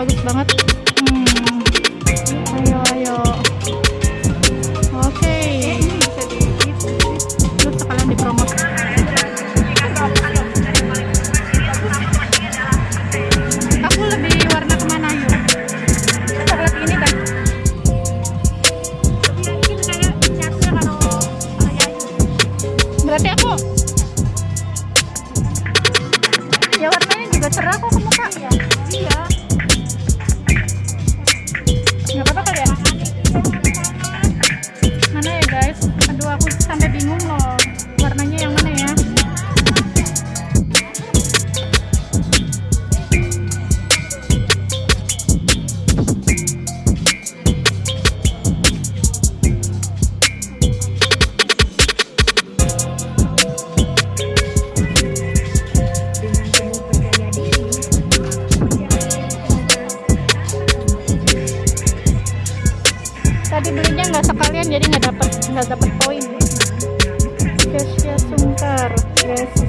bagus banget. Hmm. Ayo ayo. Oke. Terus sekalian dipromot. Aku lebih warna ke mana yuk? Coklat ini kan? Berarti aku ya warnanya juga cerah kok ke muka. Iya. Tadi belinya nggak sekalian jadi nggak dapat nggak dapat poin. Kesya Sungkar guys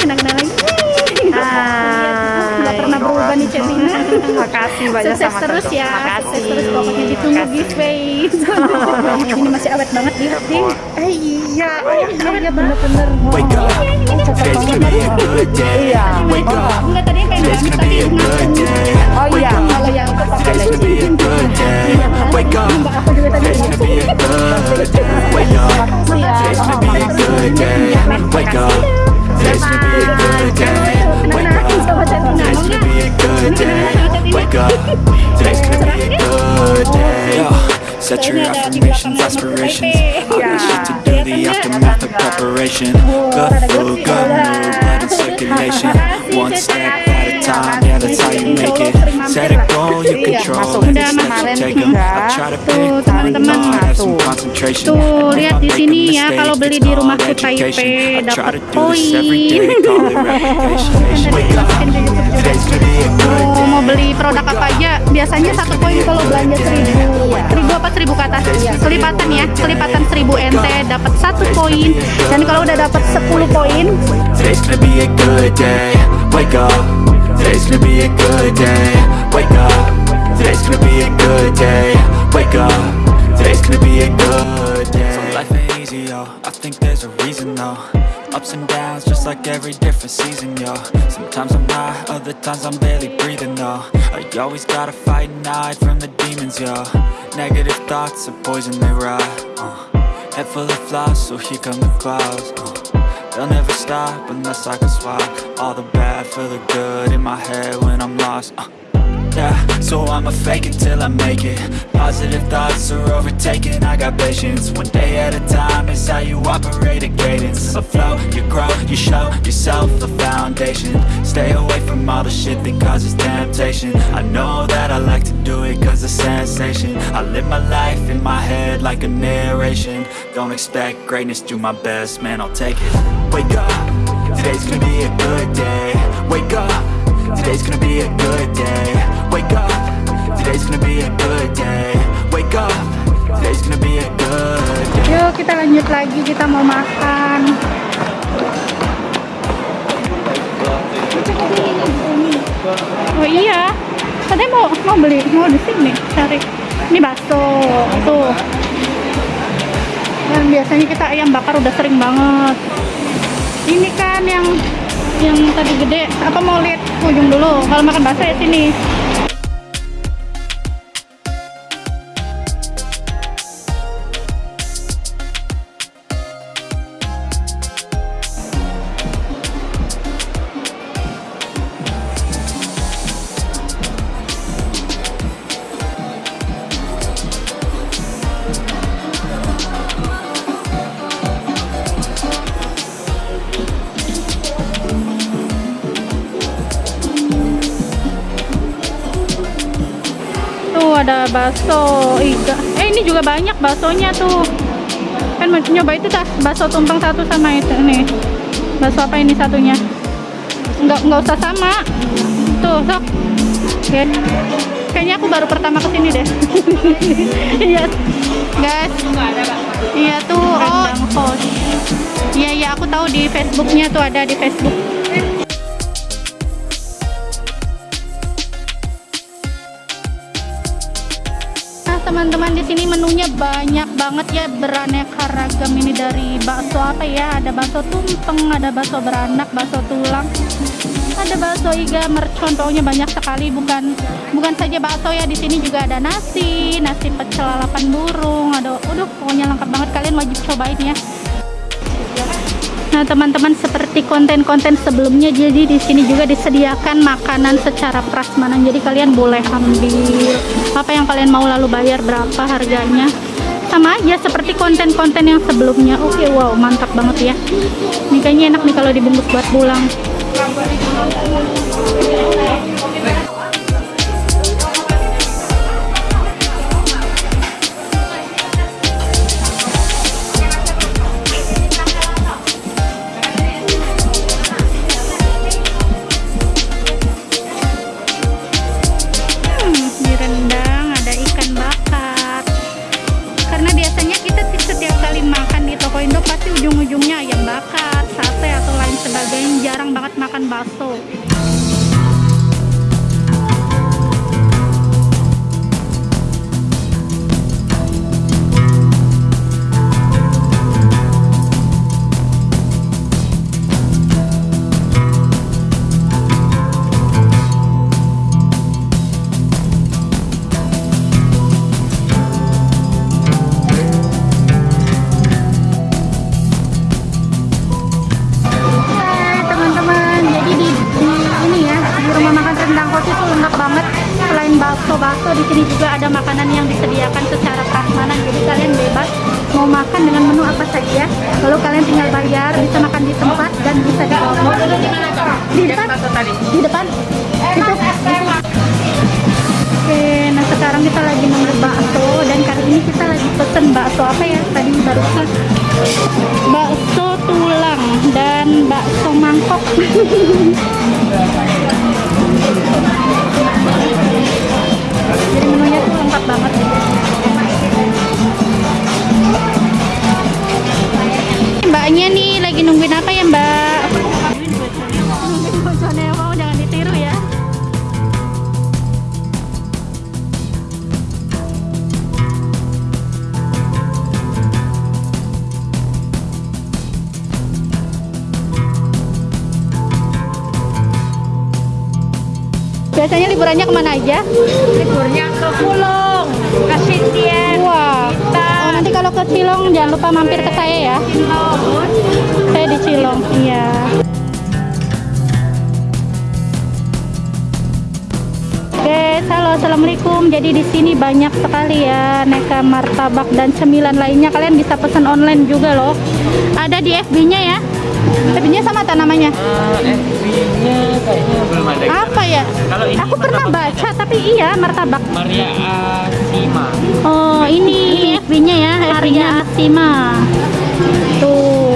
kenal-kenal lagi nggak pernah berubah nih Cetina Makasih banyak sukses sama terus ya Makasih. sukses terus pokoknya ditunggu giveaway ini masih awet banget gifting eh iya iya iya bener-bener Wake up, today's gonna be a good day Wake up, enggak tadi kayak today's gamis gonna tapi be a good day Oh iya. kalau yang itu pakai Today's gonna be a good day Wake up, today's gonna be a good day Wake up, today's gonna be a good day Wake up, today's gonna be a good day Wake up, today's gonna be a good day Wake up, today's gonna be a good day Set your affirmations, aspirations. I wish shit to do, the aftermath of preparation. Good food, good mood, blood in circulation. One step time, yeah that's how you make it. Set a goal, you control any steps you take 'em. I try to pick Tuh, one teman-teman. thought, have some concentration. Tuh, And if lihat di sini ya, kalau beli di rumahku called education. Taipei, dapat every poin. mau beli produk apa aja? Biasanya satu poin kalau belanja seribu. seribu apa seribu ke atas? Kelipatan ya kelipatan seribu nt dapat satu poin. dan kalau udah dapat 10 poin Today's gonna be a good day. Wake up. Today's gonna be a good day. Wake up. Today's gonna be a good day. Wake up. Today's gonna be a good day. So life ain't easy, yo. I think there's a reason, though. Ups and downs, just like every different season, yo. Sometimes I'm high, other times I'm barely breathing, though. I always gotta fight and hide from the demons, yo. Negative thoughts are poison, they rot. Uh. Head full of flies, so here come the clouds. Uh. They'll never stop unless I can swap all the bad for the good in my head when I'm lost. Uh, yeah, so I'ma fake it till I make it. Positive thoughts are overtaken. I got patience. One day at a time is how you operate a cadence. A flow, you grow, you show yourself a foundation. Stay away from all the shit that causes temptation. I know that I like to do it cause it's sensation. I live my life in my head like a narration. Don't expect greatness, do my best, man, I'll take it. Wake up, today's gonna be a good day. Wake up, today's gonna be a good day. Wake up, today's gonna be a good day. Wake up, today's gonna be a good day. yuk kita lanjut lagi. Kita mau makan. Oh iya katanya mau mau beli mau di sini cari. Ini bakso. Tuh. Dan biasanya kita ayam bakar udah sering banget. Ini kan yang yang tadi gede. Apa mau lihat ujung dulu? Kalau makan bakso ya sini bakso iga. Eh ini juga banyak baksonya tuh. Kan mau nyoba itu dah bakso tumpeng satu sama itu nih. Bakso apa ini satunya? Enggak enggak usah sama. Tuh, sok. Oke. Kayaknya aku baru pertama ke sini deh. Iya. Guys. Iya tuh. Oh. Iya iya aku tahu di Facebooknya tuh ada di Facebook. Teman-teman di sini menunya banyak banget ya beraneka ragam ini dari bakso apa ya? Ada bakso tumpeng, ada bakso beranak, bakso tulang, ada bakso iga, mercon, pokoknya banyak sekali. Bukan bukan saja bakso ya, di sini juga ada nasi, nasi pecel lalapan burung, ada, aduh pokoknya lengkap banget. Kalian wajib cobain ya. Nah, teman-teman seperti konten-konten sebelumnya jadi di sini juga disediakan makanan secara prasmanan. Jadi kalian boleh ambil apa yang kalian mau lalu bayar berapa harganya. Sama aja seperti konten-konten yang sebelumnya. Oke, wow, mantap banget ya. Ini kayaknya enak nih kalau dibungkus buat pulang. tadi? Di depan. Itu. Oke, nah sekarang kita lagi ngambil bakso dan kali ini kita lagi pesen bakso apa ya? Tadi barusan bakso tulang dan bakso mangkok. Jadi menunya tuh lengkap banget. Mbaknya nih lagi nungguin apa ya, Mbak? Biasanya liburannya ke mana aja liburnya ke Pulung, ke Sitian, Wah. Oh, nanti kalau ke Cilong jangan lupa mampir ke saya ya. Saya di Cilong. Iya. Guys, halo assalamualaikum. Jadi di sini banyak sekali ya aneka martabak dan cemilan lainnya. Kalian bisa pesan online juga loh. Ada di FB-nya ya. FB-nya sama tak namanya? FB-nya kayaknya belum ada. Apa ya? Kalau ini Aku pernah baca tapi iya martabak. Maria Asima. Oh, ini FB-nya ya, FB-nya Asima. Tuh.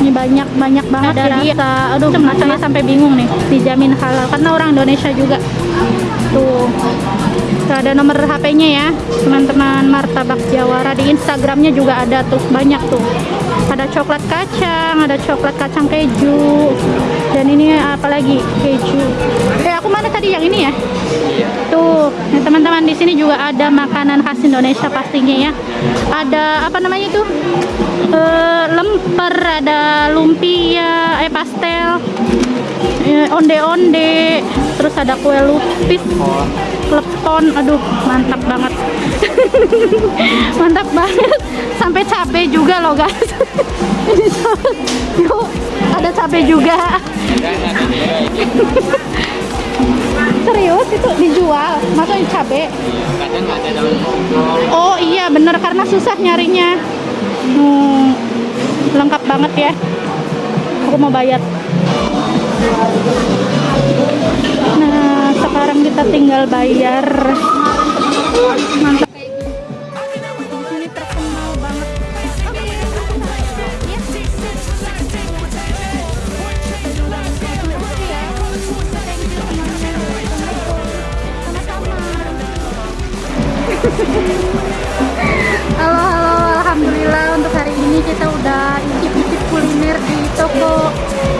Ini banyak banyak banget ada rasa. Aduh, saya sampai bingung nih. Dijamin halal karena orang Indonesia juga. Tuh. Tuh ada nomor HP-nya ya, teman-teman Martabak Jawara di Instagramnya juga ada tuh banyak tuh. Ada coklat kacang, ada coklat kacang keju, dan ini apa lagi keju. Eh aku mana tadi yang ini ya? Nah, teman-teman di sini juga ada makanan khas Indonesia pastinya ya. Ada apa namanya itu? Eh, lemper, ada lumpia, eh pastel, eh, onde-onde, terus ada kue lupis, klepon, aduh mantap banget, mantap banget, sampai cabe juga loh guys. Yuk, ada cabe juga. Serius itu dijual, maksudnya cabe? Kadang ada daun bawang. Oh iya bener karena susah nyarinya. Hmm, lengkap banget ya. Aku mau bayar. Nah sekarang kita tinggal bayar. Mantap. Halo, halo, alhamdulillah untuk hari ini kita udah icip-icip kuliner di toko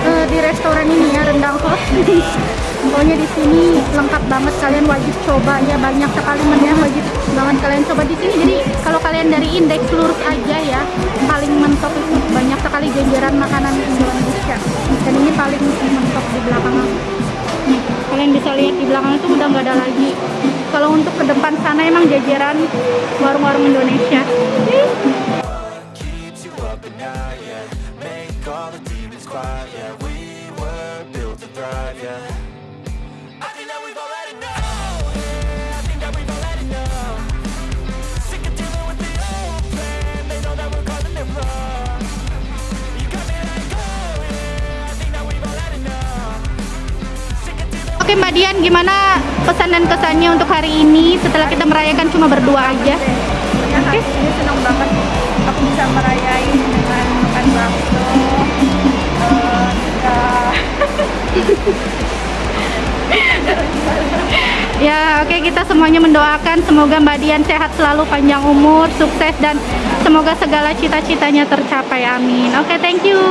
eh, di restoran ini ya rendang sos. Pokoknya di sini lengkap banget kalian wajib coba ya banyak sekali menu yang wajib banget kalian coba di sini. Jadi kalau kalian dari indeks lurus aja ya paling mentok itu banyak sekali jajaran makanan Indonesia. Dan ini paling mentok di belakang. Nih, kalian bisa lihat di belakang itu udah nggak ada lagi. Kalau untuk ke depan sana emang jajaran warung-warung Indonesia. Oke Mbak Dian, gimana pesan dan kesannya untuk hari ini setelah kita merayakan cuma berdua aja? Ya, hari ini senang banget aku bisa merayain dengan makan bakso. Eh, Ya, oke kita semuanya mendoakan semoga Mbak Dian sehat selalu, panjang umur, sukses dan semoga segala cita-citanya tercapai. Amin. Oke, thank you.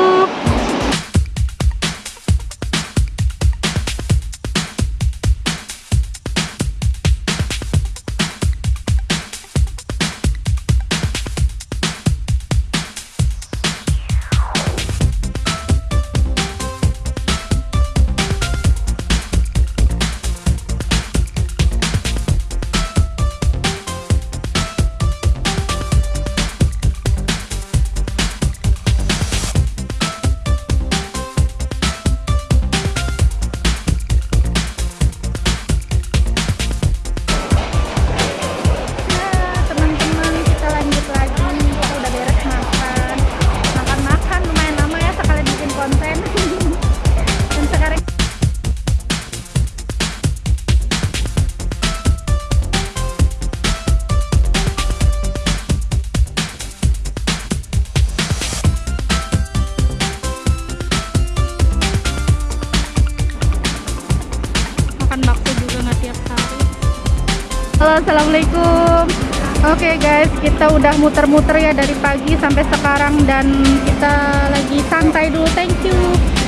assalamualaikum Oke okay guys kita udah muter-muter ya dari pagi sampai sekarang dan kita lagi santai dulu. Thank you.